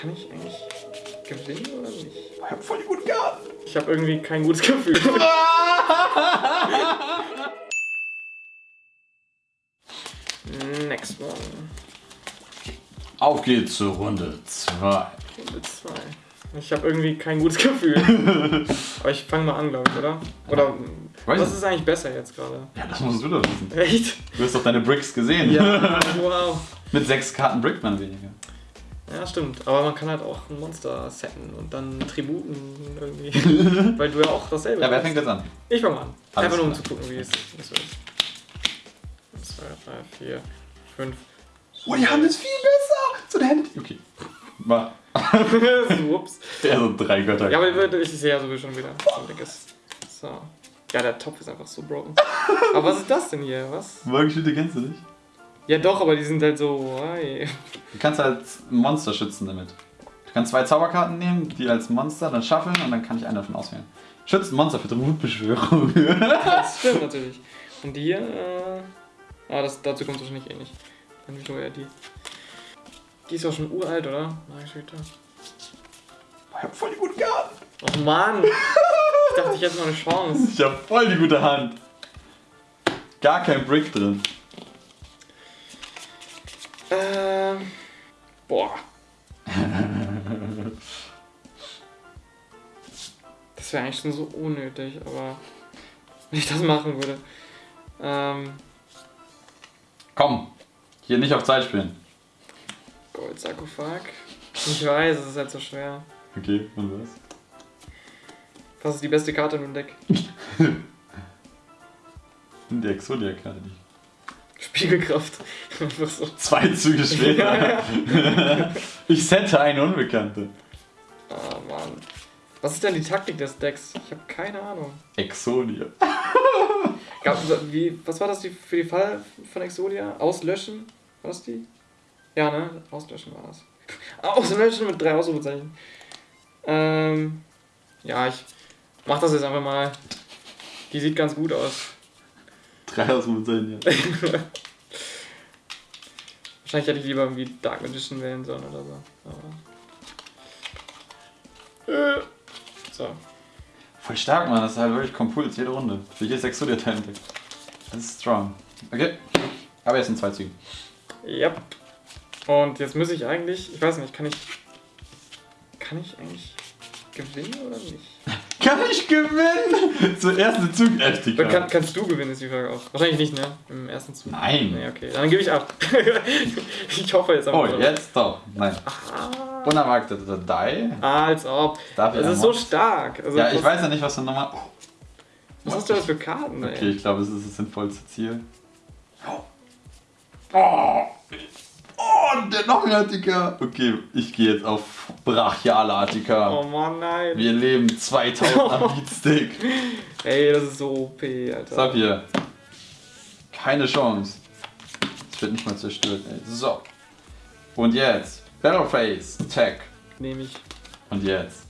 kann ich eigentlich gewinnen oder nicht? Ich hab voll die guten Karten. Ich habe irgendwie kein gutes Gefühl. Next one. Auf geht's zur Runde 2. Runde 2. Ich habe irgendwie kein gutes Gefühl. Aber ich fange mal an, glaube ich, oder? Oder Weiß was ist eigentlich besser jetzt gerade? Ja, das musst du doch wissen. Echt? Du hast doch deine Bricks gesehen. Ja, wow. Mit sechs Karten Brickman weniger. Ja, stimmt. Aber man kann halt auch ein Monster setten und dann Tributen irgendwie. Weil du ja auch dasselbe Ja, wer fängt jetzt an? Ich fange mal an. Alles Einfach nur um zu gucken, wie es wird. 1, 2, 3, 4, 5. Oh, die Hand ist viel besser. So eine Hand. Okay. Mach. Ups. Der so drei Götter. Ja, aber ich sehe ja sowieso schon wieder. So. Ja, der Topf ist einfach so broken. Aber was ist das denn hier? Was? Morgenschütte kennst du nicht? Ja, doch, aber die sind halt so. Hey. Du kannst halt Monster schützen damit. Du kannst zwei Zauberkarten nehmen, die als Monster dann schaffeln und dann kann ich eine davon auswählen. Schützt Monster für Tributbeschwörung. Das stimmt natürlich. Und die hier. Äh, ah, das, dazu kommt wahrscheinlich eh nicht. Dann nehme ich nur eher die. Die ist auch schon uralt, oder? Margeshüter. ich hab voll die guten Karten. Och Mann! Ich dachte, ich hätte noch eine Chance. Ich hab voll die gute Hand. Gar kein Brick drin. Ähm. Boah. Das wäre eigentlich schon so unnötig, aber wenn ich das machen würde. Ähm, Komm, hier nicht auf Zeit spielen. Goldsarkophag. Ich weiß, es ist halt so schwer. Okay, und was? Was ist die beste Karte in dem Deck? Die Exodia-Karte nicht. Spiegelkraft. Einfach so. Zwei Züge später. ich sette eine Unbekannte. Ah, Mann. Was ist denn die Taktik des Decks? Ich habe keine Ahnung. Exodia. Gab, wie, was war das die, für die Fall von Exodia? Auslöschen? War das die? Ja, ne? Auslöschen war das. Auslöschen mit drei Ausrufezeichen. Ähm, ja, ich mach das jetzt einfach mal. Die sieht ganz gut aus. Drei aus dem Sein, ja. Wahrscheinlich hätte ich lieber irgendwie Dark Magician wählen sollen oder so. Aber. Äh, so. Voll stark, Mann. Das ist halt wirklich Kompuls, jede Runde. Für jedes Exodia-Teil entdeckt. Das ist strong. Okay. Aber jetzt sind zwei Züge. Yep. Und jetzt muss ich eigentlich, ich weiß nicht, kann ich. Kann ich eigentlich gewinnen oder nicht? Kann ich gewinnen? Zuerst eine Zugaktivität. Oder kann, kannst du gewinnen, ist die Frage auch. Wahrscheinlich nicht, ne? Im ersten Zug. Nein. Nee, okay. Dann gebe ich ab. ich hoffe jetzt Oh, einfach. jetzt doch. Nein. Ah, Unerwarteter Die. als ob. Darf Es ist so stark. Also, Ja, ich weiß ja nicht, was du nochmal. Oh. Was hast du das für Karten, ey? Okay, ich glaube, es ist das sinnvollste Ziel. Oh, oh der noch mehr Attika. Okay, ich gehe jetzt auf brachiale Attika. Oh Mann, nein. Wir leben 2000er Beatstick. Ey, das ist so OP, Alter. Sag hier. Keine Chance. Es wird nicht mal zerstört, ey. So. Und jetzt. Battleface. Attack. Nehme ich. Und jetzt.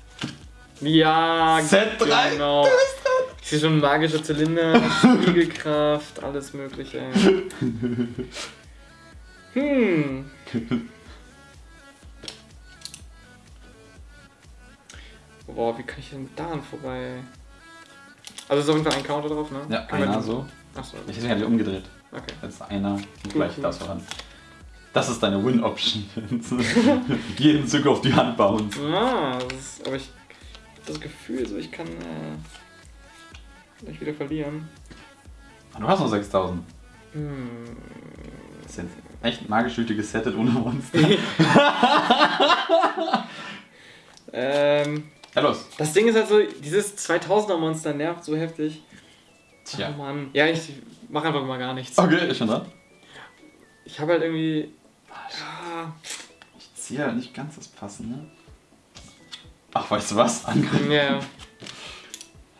Ja, Set 3. genau. Ich sehe schon magische Zylinder, Spiegelkraft, alles mögliche. Hm. Boah, wie kann ich denn daran vorbei? Also ist auf jeden Fall ein Counter drauf, ne? Ja, Kann einer so. Achso, Ich hätte ja umgedreht. okay. Jetzt einer und gleich cool. das voran. Das ist deine Win-Option. Jeden Zug auf die Hand bauen. Ah, das ist, aber ich hab das Gefühl, so ich kann äh, gleich wieder verlieren. Du hast noch 6000. Hm. Das ist jetzt echt magisch gültiges Settet ohne Monster. Ähm, Ja, los. das Ding ist halt so, dieses 2000er Monster nervt so heftig. Tja. Oh Mann. Ja, ich mach einfach mal gar nichts. Okay, ist schon dran. Ich habe halt irgendwie. Ja, Ich ziehe halt nicht ganz das Passende. Ach, weißt du was? Angriff. ja,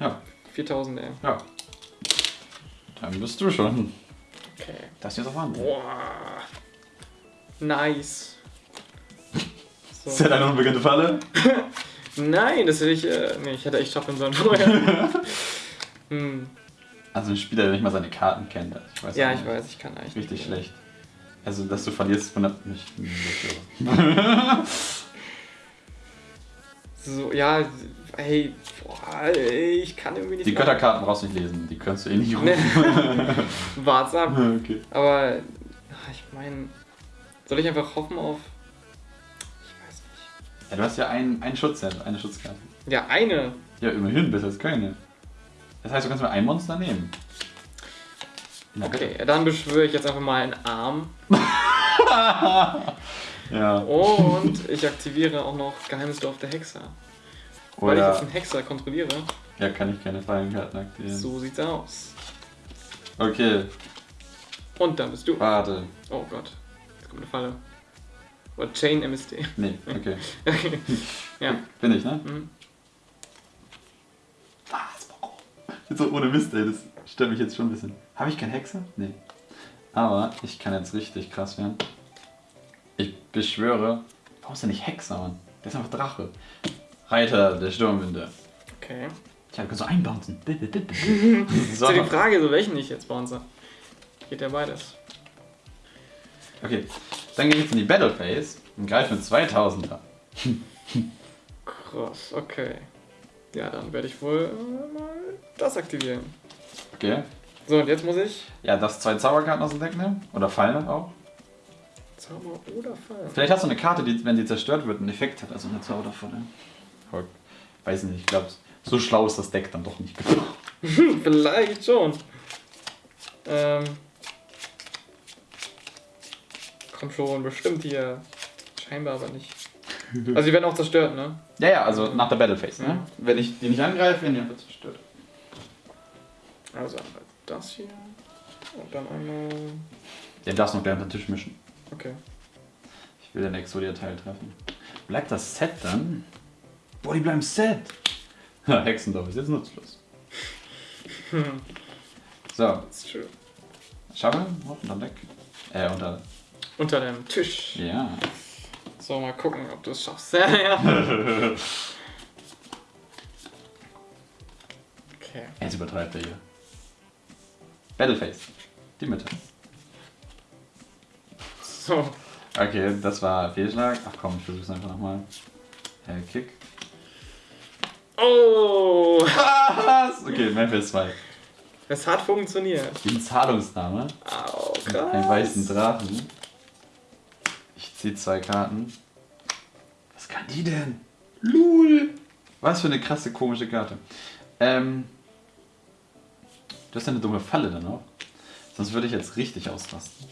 Ja, 4000, ey. ja. Dann bist du schon. Okay. Das hier ist auf Hand. Boah. Nice. So. Ist ja deine unbekannte Falle? Nein, das will ich. Äh, nee, ich hätte echt schaffen sollen vorher. hm. Also ein Spieler, der nicht mal seine Karten kennt. also Ich weiß Ja, ich weiß, ich kann eigentlich. Richtig schlecht. Also, dass du verlierst, wundert mich nicht. So, ja, ey, boah, ey, ich kann irgendwie nicht. Die Götterkarten brauchst du nicht lesen, die kannst du eh nicht rufen. Wart's ab. okay. Aber ach, ich meine, soll ich einfach hoffen auf. Ich weiß nicht. Ja, du hast ja einen, einen Schutzset, eine Schutzkarte. Ja, eine. Ja, immerhin, besser als keine. Das heißt, du kannst nur ein Monster nehmen. Okay, dann beschwöre ich jetzt einfach mal einen Arm. Ja. Und ich aktiviere auch noch Geheimnis Dorf der Hexer. Weil ich jetzt Oder. einen Hexer kontrolliere. Ja, kann ich keine Fallenkarten aktivieren. So sieht's aus. Okay, Und dann bist du. warte. Oh Gott. Jetzt kommt eine Falle. Oder Chain MSD. Nee, okay. Okay. Ja. Bin ich, ne? Mhm. Was? Warum? Jetzt so ohne Mist, ey, das stört mich jetzt schon ein bisschen. Habe ich keinen Hexer? Nee. Aber ich kann jetzt richtig krass werden. Ich beschwöre. Warum ist der nicht Hexer, Mann? Der ist einfach Drache. Reiter der Sturmwinde. Okay. Tja, du kannst so einbouncen. Ist ja die Frage, so welchen ich jetzt bounce. Geht ja beides. Okay, dann gehe ich jetzt in die Battle Phase und greife mit 2000er. Krass, okay. Ja, dann werde ich wohl äh, mal das aktivieren. Okay. So, und jetzt muss ich Ja, das zwei Zauberkarten aus dem Deck nehmen. Oder Fallen auch. Zauber oder Fall. Vielleicht hast du eine Karte, die, wenn die zerstört wird, einen Effekt hat. Also eine Zauberfalle. Aber Weiß nicht, ich glaube, so schlau ist das Deck dann doch nicht genug. Vielleicht schon. Ähm. Komm schon, bestimmt hier. Scheinbar aber nicht. Also die werden auch zerstört, ne? Ja, ja, also nach der Battle Phase. Ne? Ja. Wenn ich die nicht angreife, werden die einfach zerstört. Also einmal das hier. Und dann einmal. Den darfst du noch gleich unter den Tisch mischen. Okay. Ich will den Exodia-Teil treffen. Bleibt das Set dann? Boah, die bleiben Set! Ja, Hexendorf ist jetzt nutzlos. So, That's true. Schaffel, unter Deck. Äh, unter. Unter dem Tisch. Ja. So, mal gucken, ob du es schaffst. Ja, ja. Okay. Jetzt übertreibt er hier. Battleface. Die Mitte. So. Okay, das war Fehlschlag. Ach komm, ich versuch's einfach nochmal. Äh, Kick. Oh! Was? Okay, Memphis 2. Es hat funktioniert. Die Zahlungsnahme. Au, Einen weißen krass. Drachen. Ich ziehe zwei Karten. Was kann die denn? Lul! Was für eine krasse, komische Karte. Ähm. Du hast ja eine dumme Falle dann auch. Sonst würde ich jetzt richtig ausrasten.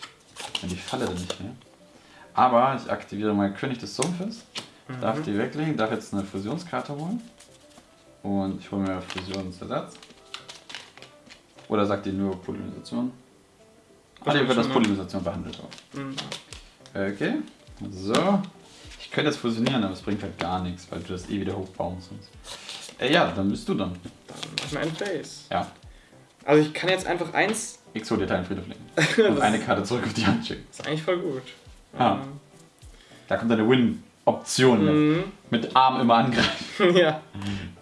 Wenn die Falle dann nicht mehr. Aber ich aktiviere mal König des Sumpfes. Darf die weglegen, darf jetzt eine Fusionskarte holen. Und ich hole mir Fusionsersatz. Oder sagt ihr nur Polymerisation? Ah, hier wird das? Polymerisation behandelt auch. Mhm. Okay, so. Ich könnte jetzt fusionieren, aber es bringt halt gar nichts, weil du das eh wieder hochbauen sonst. Äh, ja, dann bist du dann. Dann mach ich mal ein Face. Ja. Also ich kann jetzt einfach eins. Exo dir Friedhof legen. Und eine Karte zurück auf die Hand schicken. ist eigentlich voll gut. Ah. Da kommt deine Win-Option. Mhm. Mit Arm immer angreifen. ja.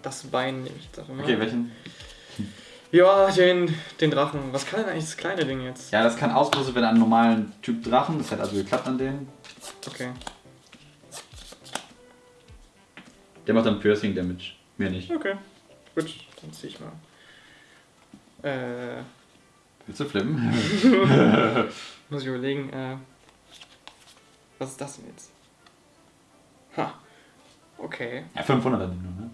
Das Bein nehme ich einfach mal. Okay, welchen? Ja, den, den Drachen. Was kann denn eigentlich das kleine Ding jetzt? Ja, das kann auslösen, wenn einen normalen Typ Drachen. Das hat also geklappt an denen. Okay. Der macht dann Piercing Damage. Mir nicht. Okay. Gut, dann zieh ich mal. Äh, Willst du flippen? muss ich überlegen, äh. Was ist das denn jetzt? Ha. Okay. ja, 500 an den nur, ne?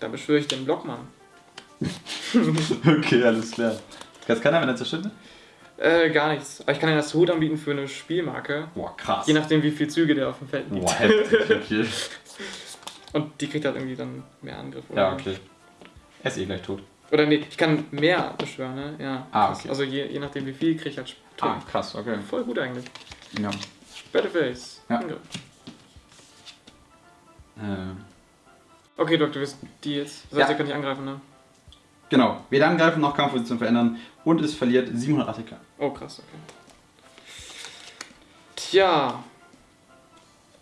Dann beschwöre ich den Blockmann. okay, alles klar. Das kann er, wenn er zerstört? Äh, gar nichts. Aber ich kann ja das Hut anbieten für eine Spielmarke. Boah, krass. Je nachdem, wie viele Züge der auf dem Feld liegt. Boah, heftig. Okay. Und die kriegt halt irgendwie dann mehr Angriff. Ja, okay. Er ist eh gleich tot. Oder nee, ich kann mehr beschwören, ne? Ja. Ah, okay. Also je, je nachdem, wie viel, kriege ich halt Ah, Turm. krass, okay. Voll gut eigentlich. Ja. Battleface. Ja. Angriff. Äh, Okay, Doktor, wir sind die jetzt. Das heißt, Ja. ihr könnt nicht angreifen, ne? genau. Weder angreifen noch Kampfposition verändern. Und es verliert 700 ATK. Oh, krass, okay. Tja.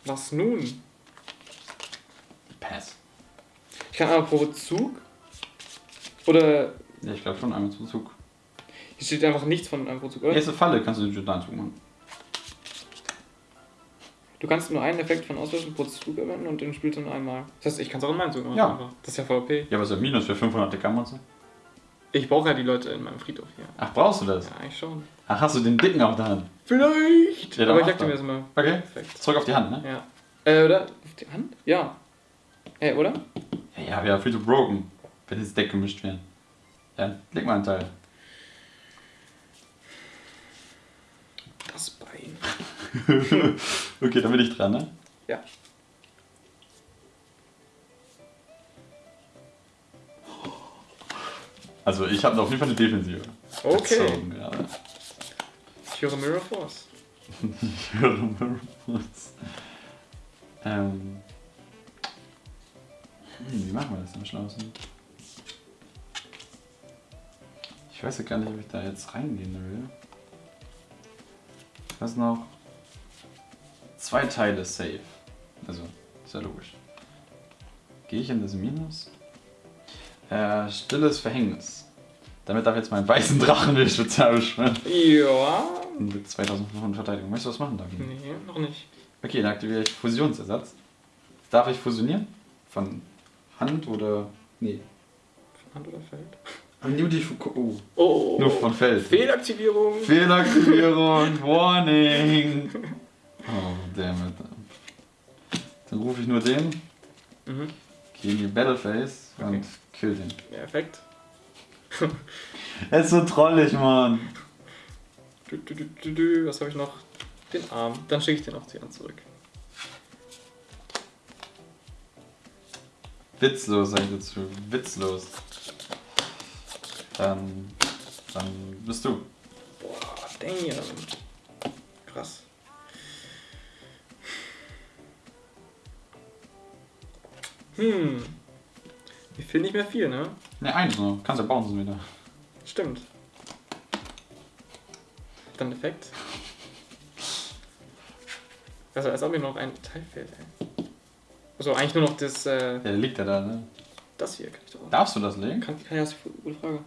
Was nun? Ich kann aber pro Zug. Oder Ja, ich glaube schon einmal zum Zug. hier steht einfach nichts von einem pro Zug, oder? Erste Falle kannst du den Giordano machen. Du kannst nur einen Effekt von Auslöschen pro Zug verwenden und den spielst du nur einmal. Das heißt, ich kann es auch in meinem Zug machen. Ja. Einfach. Das ist ja OP. Ja, was ist der Minus für 500 ATK-Monster? Ich brauche ja die Leute in meinem Friedhof hier. Ach, brauchst du das? Ja, eigentlich schon. Ach, hast du den dicken auf der Hand? Vielleicht! Ja, Aber ich aktiviere es mal. Okay. Perfekt. Zurück auf die Hand, ne? Ja. Äh, oder? Auf die Hand? Ja. Äh, oder? Ja, ja, wäre viel zu broken, wenn ins Deck gemischt wären. Ja, leg mal einen Teil. Das Bein. okay, dann bin ich dran, ne? Ja. Also ich habe auf jeden Fall eine Defensive. Okay. Gezogen, ja. Ich höre Mirror Force. Ich höre Mirrors. ähm. Hm, wie machen wir das am schlausten? Ich weiß ja gar nicht, ob ich da jetzt reingehen will. Weiß noch. Zwei Teile safe. Also, ist ja logisch. Gehe ich in das Minus? Äh, stilles Verhängnis. Damit darf jetzt mein weißen Drachen wieder spezial beschwören. Ja. Mit 2500 Verteidigung. Möchtest du was machen, David? Nee, noch nicht. Okay, dann aktiviere ich Fusionsersatz. Darf ich fusionieren? Von Hand oder. Nee. Von Hand oder Feld? Nur die. Fu- Oh. Oh. Nur von Feld. Fehlaktivierung. Fehlaktivierung. Warning. Oh, damn it. Dann rufe ich nur den, Mhm. gehe in die Battle Phase Okay. und kill den. Ja, Effekt. Er ist so trollig, Mann. Du, du, du, du, du. Was habe ich noch? Den Arm. Dann schicke ich den auf die Hand zurück. Witzlos, sag ich dazu. Witzlos. Dann. Dann bist du. Boah, damn. Krass. Hm. Mir fehlt nicht mehr viel, ne? Ne, eins nur. Kannst ja bouncen wieder. Stimmt. Dann Effekt. Also als ob mir noch ein Teil fehlt, ey. Also eigentlich nur noch das, äh, Ja, der liegt ja da, ne? das hier kann ich doch auch. Darfst du das legen? Kann, kann ja, das ist eine gute Frage.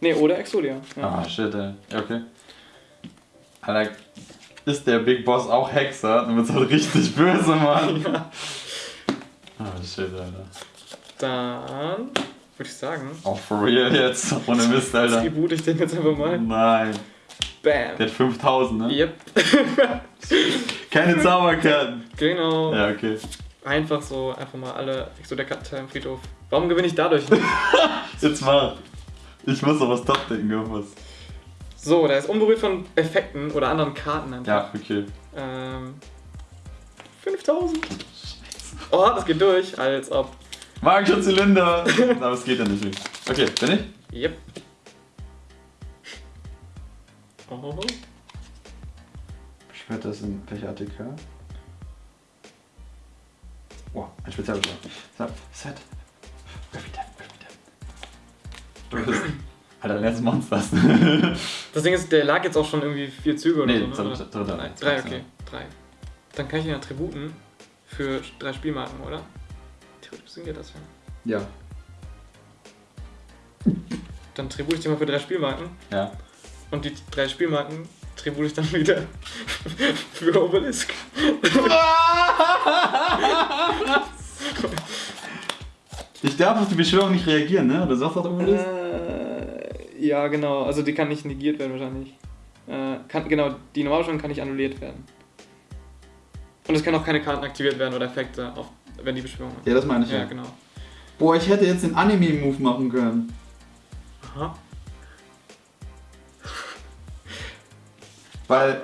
Ne, oder Exodia. Ja. Ah, shit, ey. Ja, okay. Alter, ist der Big Boss auch Hexer? Dann wird's halt richtig böse, Mann. ja. Ah, shit, Alter. Dann würde ich sagen, Auch for real jetzt. Ohne Mist, Alter. tribute ich den jetzt einfach mal. Nein. Der Bam. hat 5000, ne? Yep. Keine Zauberkarten. Genau. Ja, okay. Einfach so, einfach mal alle Exodia-Karten im Friedhof. Warum gewinne ich dadurch nicht? Jetzt mal. Ich muss noch was top-decken, irgendwas. so, der ist unberührt von Effekten oder anderen Karten einfach. Ja, okay. Ähm, 5000. Oh, das geht durch, als ob. Magischer Zylinder. Aber es geht ja nicht. Okay, bin ich? Yep. Oh. Beschwert das in welcher ATK? Wow, ein Spezialbeschwör. So, Set. Every time. Du bist. Alter, letztes Monsters. Das Ding ist, der lag jetzt auch schon irgendwie vier Züge oder nee, so. Ne? dritter, dritter. Drei, drei, okay. Drei. Dann kann ich ihn ja tributen für drei Spielmarken, oder? Theoretisch sind ja das ja. Ja. Dann tribute ich den mal für drei Spielmarken Ja. und die drei Spielmarken tribute ich dann wieder für Obelisk. Ich darf auf die Beschwörung nicht reagieren, ne? Oder sagst du auch irgendwas? Äh, ja, genau. Also die kann nicht negiert werden wahrscheinlich. Äh, kann, genau, die Normalbeschwörung kann nicht annulliert werden. Und es können auch keine Karten aktiviert werden oder Effekte, auf, wenn die Beschwörung Ja, das meine ich Ja, ja. genau. Boah, ich hätte jetzt den Anime-Move machen können. Aha. Weil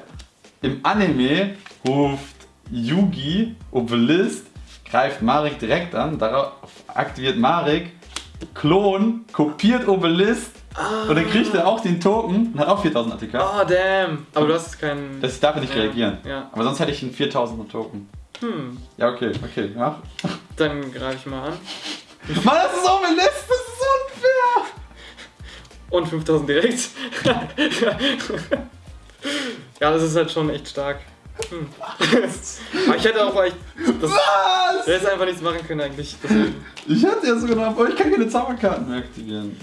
im Anime ruft Yugi Obelisk, greift Marek direkt an, darauf aktiviert Marek, Klon, kopiert Obelisk und dann kriegt er auch den Token und hat auch 4000 ATK. Oh, damn. Aber du hast keinen. Das darf er nicht Ja, reagieren. Ja. Aber sonst hätte ich einen 4000er Token. Hm. Ja, okay, okay, mach. Dann greife ich mal an. Mann, das ist Obelisk, das ist unfair! Und 5000 direkt. ja, das ist halt schon echt stark. Hm. Aber ich hätte auch echt. Das, Was? ich hätte einfach nichts machen können eigentlich. Deswegen. Ich hatte ja sogar noch, aber ich kann keine Zauberkarten mehr aktivieren.